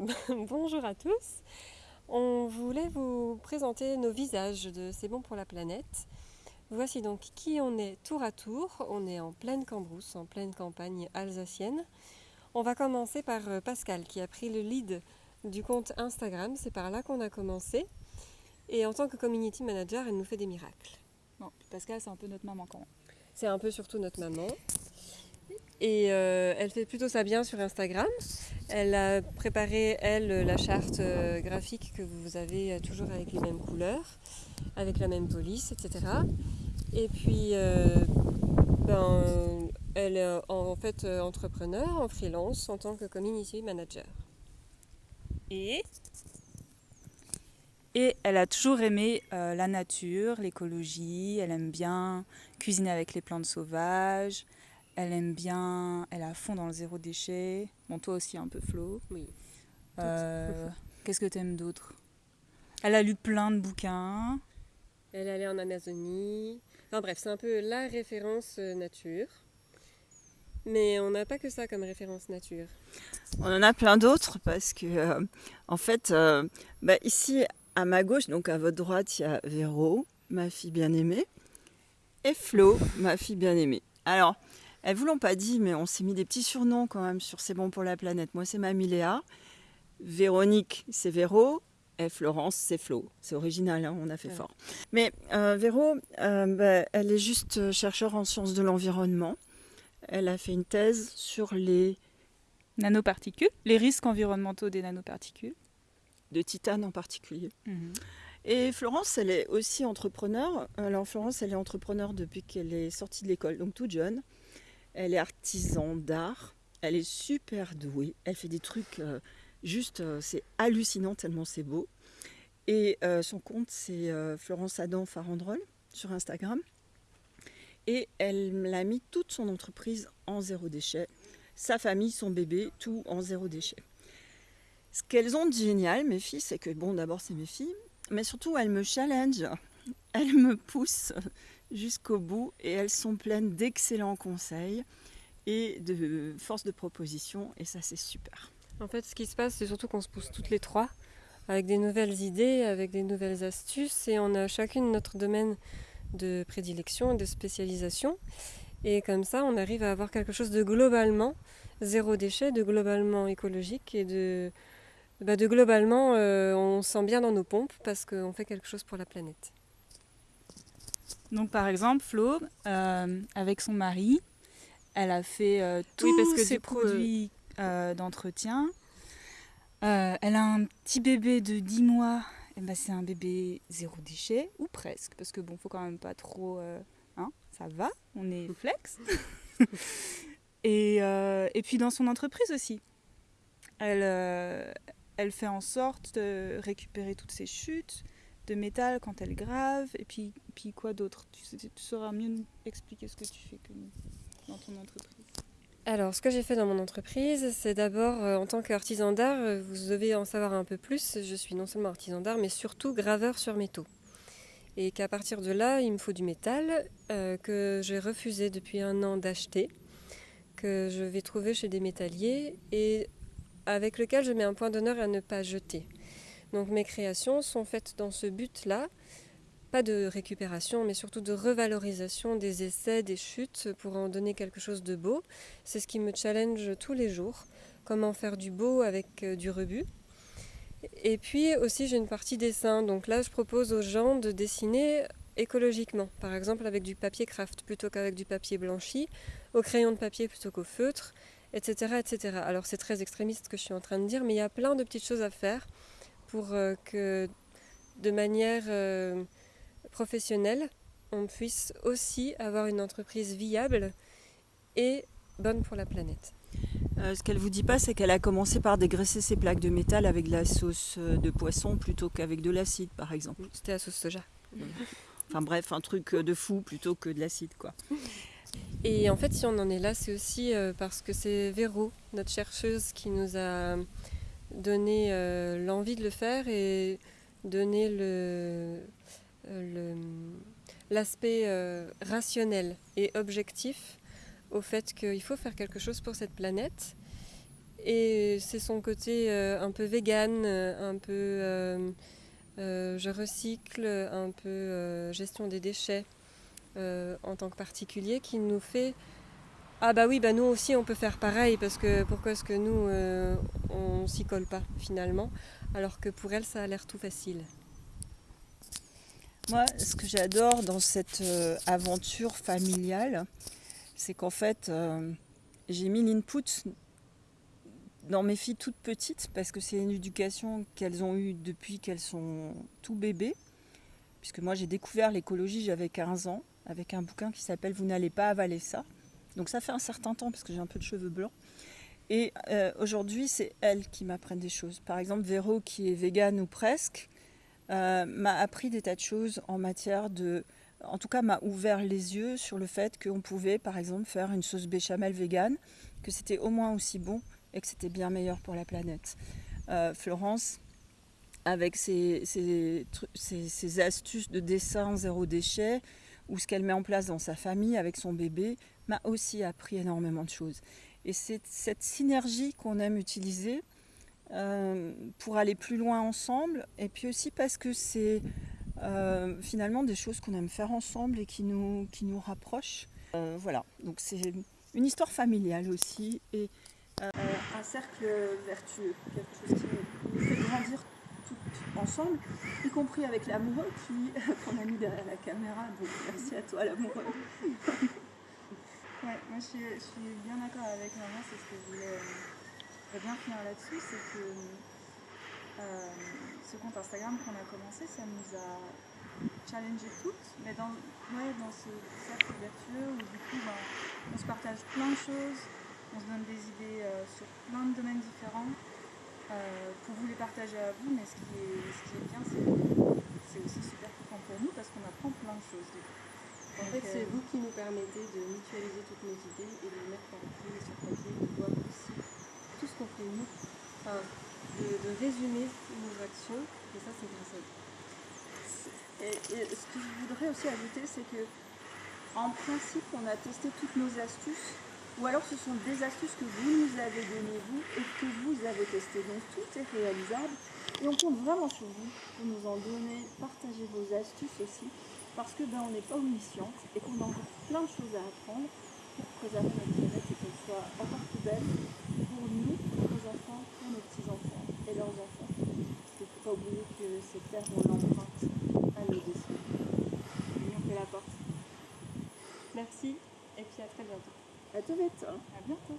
Bonjour à tous. On voulait vous présenter nos visages de C'est bon pour la planète. Voici donc qui on est tour à tour. On est en pleine Cambrousse, en pleine campagne alsacienne. On va commencer par euh, Pascal qui a pris le lead du compte Instagram. C'est par là qu'on a commencé. Et en tant que community manager, elle nous fait des miracles. Bon, Pascal, c'est un peu notre maman quand même. C'est un peu surtout notre maman. Et euh, elle fait plutôt ça bien sur Instagram. Elle a préparé, elle, la charte euh, graphique que vous avez euh, toujours avec les mêmes couleurs, avec la même police, etc. Et puis, ben, elle est en fait entrepreneur, en freelance, en tant que community manager. Et? Et elle a toujours aimé la nature, l'écologie, elle aime bien cuisiner avec les plantes sauvages, elle aime bien, elle est à fond dans le zéro déchet. Bon, toi aussi un peu, Flo. Oui. Euh, Qu'est-ce que tu aimes d'autre? Elle a lu plein de bouquins. Elle est allée en Amazonie. Enfin bref, c'est un peu la référence euh, nature. Mais on n'a pas que ça comme référence nature. On en a plein d'autres parce que, euh, en fait, euh, bah, ici à ma gauche, donc à votre droite, il y a Véro, ma fille bien-aimée, et Flo, ma fille bien-aimée. Alors, elles vous l'ont pas dit, mais on s'est mis des petits surnoms quand même sur C'est bon pour la planète. Moi, c'est Mamie Léa. Véronique, c'est Véro. Et Florence, c'est Flo. C'est original, hein, on a fait fort. Mais euh, Véro, euh, bah, elle est juste chercheur en sciences de l'environnement. Elle a fait une thèse sur les nanoparticules, les risques environnementaux des nanoparticules. De titane en particulier. Mhm. Et Florence, elle est aussi entrepreneur. Alors Florence, elle est entrepreneur depuis qu'elle est sortie de l'école, donc toute jeune. Elle est artisan d'art. Elle est super douée. Elle fait des trucs euh, juste, euh, c'est hallucinant tellement c'est beau. Et euh, son compte, c'est Florence Adam Farandrol sur Instagram. Et elle a mis toute son entreprise en zéro déchet. Sa famille, son bébé, tout en zéro déchet. Ce qu'elles ont de génial, mes filles, c'est que, bon, d'abord, c'est mes filles, mais surtout, elles me challenge. Elles me poussent jusqu'au bout et elles sont pleines d'excellents conseils et de force de proposition et ça c'est super. En fait ce qui se passe c'est surtout qu'on se pousse toutes les trois avec des nouvelles idées, avec des nouvelles astuces et on a chacune notre domaine de prédilection et de spécialisation et comme ça on arrive à avoir quelque chose de globalement zéro déchet, de globalement écologique et de, bah, de globalement euh, on sent bien dans nos pompes parce qu'on fait quelque chose pour la planète. Donc par exemple, Flo, euh, avec son mari, elle a fait euh, tous parce que ses coup, produits euh, d'entretien. elle a un petit bébé de 10 mois. Et ben, c'est un bébé zéro déchet, ou presque, parce que bon, faut quand même pas trop... hein, ça va, on est flex. et, et puis dans son entreprise aussi. Elle, elle fait en sorte de récupérer toutes ses chutes, de métal quand elle grave, et puis, quoi d'autre? Tu, sauras mieux expliquer ce que tu fais que dans ton entreprise. Alors, ce que j'ai fait dans mon entreprise, c'est d'abord, euh, en tant qu'artisan d'art, euh, vous devez en savoir un peu plus. Je suis non seulement artisan d'art, mais surtout graveur sur métaux. Et qu'à partir de là, il me faut du métal euh, que j'ai refusé depuis un an d'acheter, que je vais trouver chez des métalliers et avec lequel je mets un point d'honneur à ne pas jeter. Donc mes créations sont faites dans ce but-là, pas de récupération, mais surtout de revalorisation des essais, des chutes, pour en donner quelque chose de beau. C'est ce qui me challenge tous les jours, comment faire du beau avec euh, du rebut. Et puis aussi j'ai une partie dessin, donc là je propose aux gens de dessiner écologiquement, par exemple avec du papier craft plutôt qu'avec du papier blanchi, au crayon de papier plutôt qu'au feutre, etc., etc. Alors c'est très extrémiste ce que je suis en train de dire, mais il y a plein de petites choses à faire pour euh, que de manière euh, professionnelle, on puisse aussi avoir une entreprise viable et bonne pour la planète. Euh, ce qu'elle vous dit pas, c'est qu'elle a commencé par dégraisser ses plaques de métal avec de la sauce de poisson plutôt qu'avec de l'acide, par exemple. C'était la sauce soja. Enfin bref, un truc de fou plutôt que de l'acide, quoi. Et en fait, si on en est là, c'est aussi parce que c'est Véro, notre chercheuse, qui nous a donner euh, l'envie de le faire et donner le, euh, l'aspect euh, rationnel et objectif au fait qu'il faut faire quelque chose pour cette planète. Et c'est son côté un peu vegan, un peu je recycle, un peu gestion des déchets en tant que particulier qui nous fait ah bah oui bah nous aussi on peut faire pareil parce que pourquoi est-ce que nous euh, on s'y colle pas finalement alors que pour elle ça a l'air tout facile. Moi, ce que j'adore dans cette euh, aventure familiale, c'est qu'en fait, euh, j'ai mis l'input dans mes filles toutes petites parce que c'est une éducation qu'elles ont eue depuis qu'elles sont tout bébés. Puisque moi, j'ai découvert l'écologie, j'avais 15 ans, avec un bouquin qui s'appelle Vous n'allez pas avaler ça. Donc ça fait un certain temps parce que j'ai un peu de cheveux blancs. Et euh, aujourd'hui, c'est elles qui m'apprennent des choses. Par exemple, Véro, qui est végane ou presque, euh, m'a appris des tas de choses en matière de... En tout cas, m'a ouvert les yeux sur le fait qu'on pouvait, par exemple, faire une sauce béchamel végane, que c'était au moins aussi bon et que c'était bien meilleur pour la planète. Euh, Florence, avec ses, ses- ses astuces de dessin zéro déchet, ou ce qu'elle met en place dans sa famille avec son bébé, m'a aussi appris énormément de choses. Et c'est cette synergie qu'on aime utiliser euh, pour aller plus loin ensemble, et puis aussi parce que c'est euh, finalement des choses qu'on aime faire ensemble et qui nous, qui nous rapprochent. Euh, voilà, donc c'est une histoire familiale aussi, et un cercle vertueux, quelque chose qui nous fait grandir toutes ensemble, y compris avec l'amoureux qui qu'on a mis derrière la caméra. Donc merci à toi l'amoureux. Ouais, moi je suis, bien d'accord avec maman, c'est ce que je voulais, euh, bien finir là-dessus, c'est que euh, ce compte Instagram qu'on a commencé, ça nous a challengé toutes, mais dans, ouais, dans ce cercle vertueux où du coup ben, on se partage plein de choses, on se donne des idées euh, sur plein de domaines différents pour vous les partager à vous, mais ce qui est, ce qui est bien, c'est aussi super cool pour nous parce qu'on apprend plein de choses. En fait, c'est vous qui nous permettez de mutualiser toutes nos idées et de les mettre écrit et sur papier, de voir aussi tout ce qu'on fait nous, de résumer nos actions, et ça, c'est grâce à vous. Et, et ce que je voudrais aussi ajouter, c'est que en principe, on a testé toutes nos astuces, ou alors ce sont des astuces que vous nous avez données vous et que vous avez testées. Donc tout est réalisable. Et on compte vraiment sur vous pour nous en donner, partager vos astuces aussi, parce que ben, on n'est pas omniscient et qu'on a encore plein de choses à apprendre pour préserver notre planète et qu'elle soit encore plus belle pour nous, pour nos enfants, pour nos petits-enfants et leurs enfants. Parce qu'il ne faut pas oublier que cette terre, on l'emprunte à nos descendants. Et on fait la porte. Merci, et puis à très bientôt. À tout vite. hein. à bientôt.